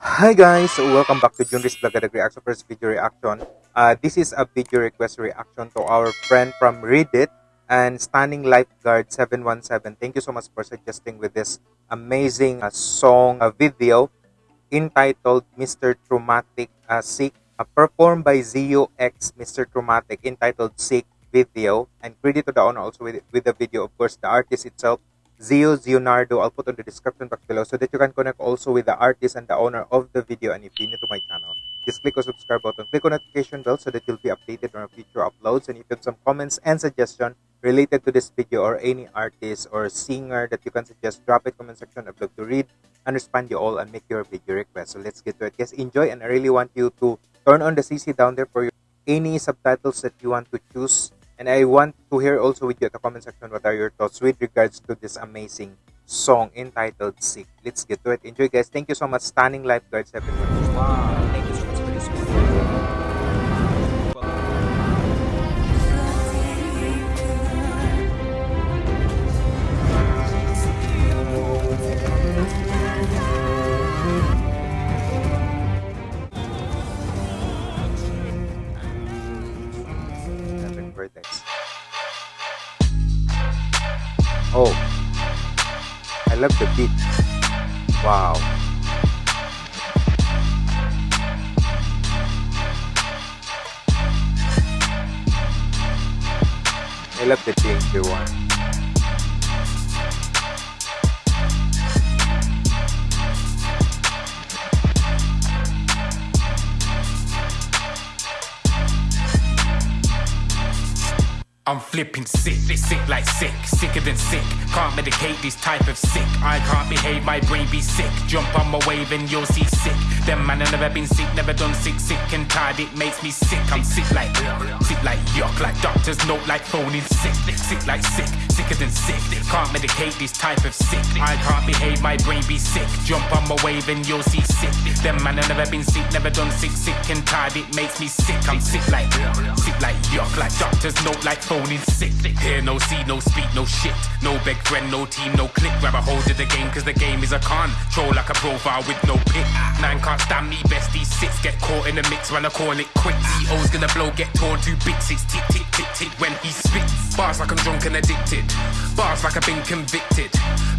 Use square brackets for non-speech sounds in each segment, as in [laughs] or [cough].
Hi guys, welcome back to Junris Blagadag Reaction First Video Reaction. Uh, this is a video request reaction to our friend from Reddit and Standing Lifeguard 717. Thank you so much for suggesting with this amazing uh, song uh, video entitled Mr. Traumatic uh, Sick, uh, performed by Zio X Mr. Traumatic entitled Sick video and credit to the owner also with, with the video of course the artist itself Zio Zionardo. I'll put on the description box below so that you can connect also with the artist and the owner of the video. And if you're new to my channel, just click on subscribe button, click on notification bell so that you'll be updated on our future uploads. And if you have some comments and suggestion related to this video or any artist or singer that you can suggest, drop it comment section. I'd love to read and respond you all and make your video request. So let's get to it. Guys, enjoy and I really want you to turn on the CC down there for your, any subtitles that you want to choose and I want to hear also with you at the comment section what are your thoughts with regards to this amazing song entitled Sick. Let's get to it. Enjoy guys. Thank you so much. Stunning lifeguards everyone. Wow. Oh, I love the beat. Wow. I love the danger one. I'm flipping sick, sick like sick, sicker than sick. Can't medicate this type of sick. I can't behave, my brain be sick. Jump on my wave and you'll see sick. Them man, I never been sick, never done sick, sick and tired. It makes me sick. I'm sick like, sick like yuck, like doctors note like phoning sick, sick like sick, sicker than sick. Can't medicate this type of sick. I can't behave, my brain be sick. Jump on my wave and you'll see sick. Them man, I never been sick, never done sick, sick and tired. It makes me sick. I'm sick like, sick like yuck, like doctors note like phoning sick. Hear no see, no speak, no shit. No big friend, no team, no click. Grab a hold of the game, cause the game is a con. Troll like a profile with no pick. Man can't stand me, bestie six. Get caught in the mix when I call it quick. CO's gonna blow, get torn to bits. It's tick, tick, tick, tick when he spits. Bars like I'm drunk and addicted. Bars like I've been convicted.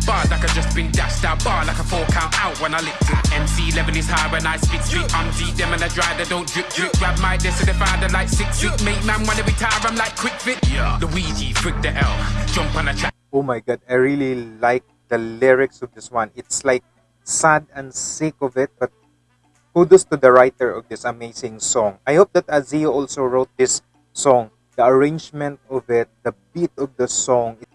Bars like I've just been dashed out. Bar like a four count out when I licked it. MC 11 is high when I spit street. I'm deep, them and I dry, they don't drip, drip. Grab my desk and they find like six, six. Make man wanna retire, I'm like quick fit. The L, jump on a. Oh my god, I really like the lyrics of this one. It's like sad and sick of it, but kudos to the writer of this amazing song. I hope that Azio also wrote this song. The arrangement of it, the beat of the song, it,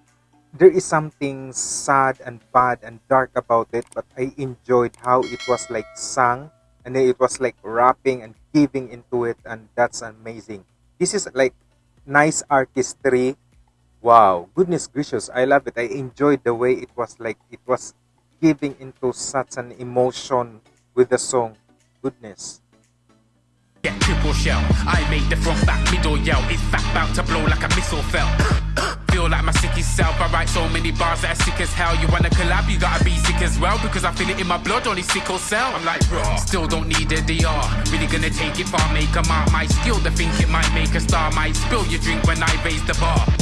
there is something sad and bad and dark about it, but I enjoyed how it was like sung and then it was like rapping and giving into it, and that's amazing. This is like nice artistry. Wow, goodness gracious, I love it. I enjoyed the way it was like it was giving into such an emotion with the song. Goodness. Get triple shell. I make the front back middle yell. It's back about to blow like a missile fell. Feel like my sickest self. I write so many bars that are sick as hell. You wanna collab, you gotta be sick as well. Because I feel it in my blood, only sickle cell. I'm like, bro, still don't need a DR. Really gonna take it far, make a mark. My skill to think it might make a star. Might spill your drink when I raise the bar.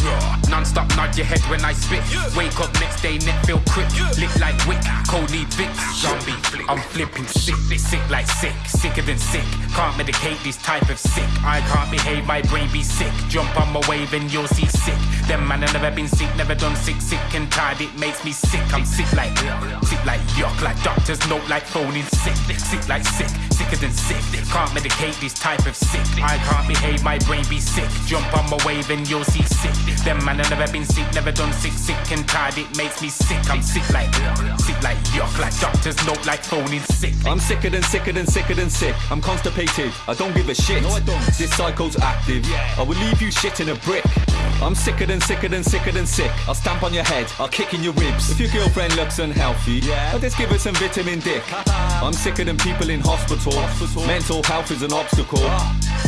Non-stop nod your head when I spit. Wake up next day, net feel quick. Lick like wick, cold need fix. Zombie flip. I'm flipping sick, sick like sick, sicker than sick. Can't medicate this type of sick. I can't behave, my brain be sick. Jump on my wave and you'll see sick. Them man I never been sick, never done sick, sick and tired. It makes me sick. I'm sick like, sick like yuck, like doctors note like phoning sick, sick like sick, sicker than sick. Can't medicate this type of sick. I can't behave, my brain be sick. Jump on my wave and you'll see sick. Them man I never been sick, never done sick, sick and tired. It makes me sick. I'm sick like, sick like yuck, like doctors note like phoning sick. I'm sicker than sicker than sicker than sick. I'm constipated. I don't give a shit. No, I don't. This cycle's active. Yeah. I will leave you shit in a brick. I'm sicker than sicker than sicker than sick. I'll stamp on your head, I'll kick in your ribs. If your girlfriend looks unhealthy, yeah. I'll just give her some vitamin dick. I'm sicker than people in hospital. Mental health is an obstacle.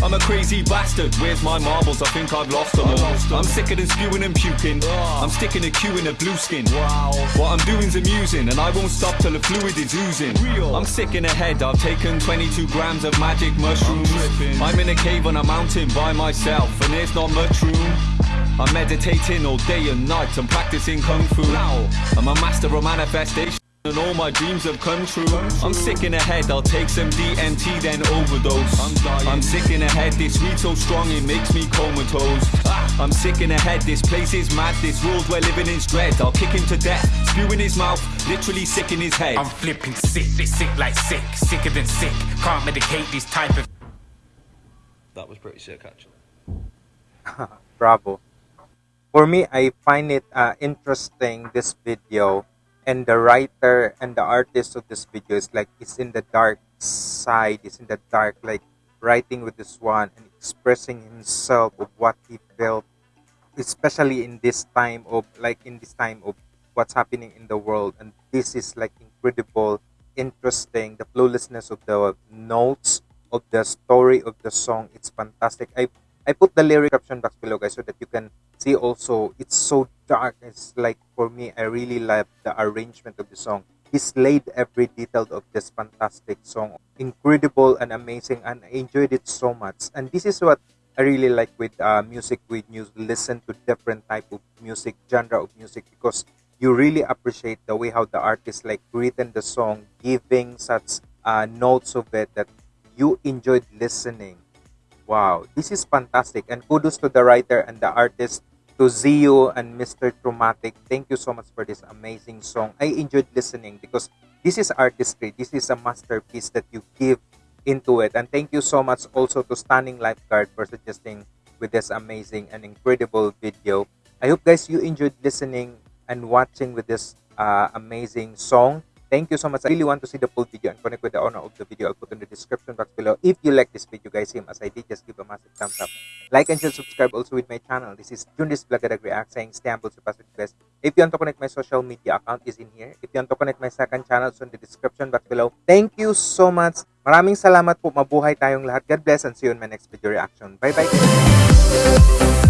I'm a crazy bastard. Where's my marbles? I think I've lost them all. I'm sicker than spewing and puking. I'm sticking a Q in a blue skin. What I'm doing's amusing, and I won't stop till the fluid is oozing. Real. I'm sick in the head. I've taken 22 grams of magic mushrooms. I'm, I'm in a cave on a mountain by myself, and there's not much room. I'm meditating all day and night. I'm practicing kung fu. Now. I'm a master of manifestation. And all my dreams have come true. I'm sick in the head, I'll take some DMT, then overdose. I'm, dying. I'm sick in the head, this weed so strong it makes me comatose. Ah, I'm sick in the head, this place is mad, this world we're living in dread. I'll kick him to death, spew in his mouth, literally sick in his head. I'm flipping sick, sick like sick, sicker than sick. Can't medicate these type of That was pretty sick, actually. [laughs] Bravo. For me, I find it uh, interesting this video, and the writer and the artist of this video is like it's in the dark side, it's in the dark, like writing with this one and expressing himself of what he felt, especially in this time of like in this time of what's happening in the world, and this is like incredible, interesting. The flawlessness of the notes of the story of the song, it's fantastic. I I put the lyric caption box below, guys, so that you can see also. It's so dark. It's like for me, I really love the arrangement of the song. He slayed every detail of this fantastic song. Incredible and amazing, and I enjoyed it so much. And this is what I really like with uh, music with news. Listen to different type of music, genre of music, because you really appreciate the way how the artist like written the song, giving such uh, notes of it that you enjoyed listening Wow, this is fantastic. And kudos to the writer and the artist, to Zio and Mr. Traumatic. Thank you so much for this amazing song. I enjoyed listening because this is artistry. This is a masterpiece that you give into it. And thank you so much also to Stunning Lifeguard for suggesting with this amazing and incredible video. I hope guys you enjoyed listening and watching with this uh, amazing song. Thank you so much. I really want to see the full video and connect with the owner of the video. I'll put in the description box below. If you like this video, guys, same as I did, just give a massive thumbs up. Like and share, subscribe also with my channel. This is Jundis Blagadag React saying stay humble, surpass with. If you want to connect my social media account is in here. If you want to connect my second channel, it's in the description box below. Thank you so much. Maraming salamat po. Mabuhay tayong lahat. God bless and see you in my next video reaction. Bye-bye.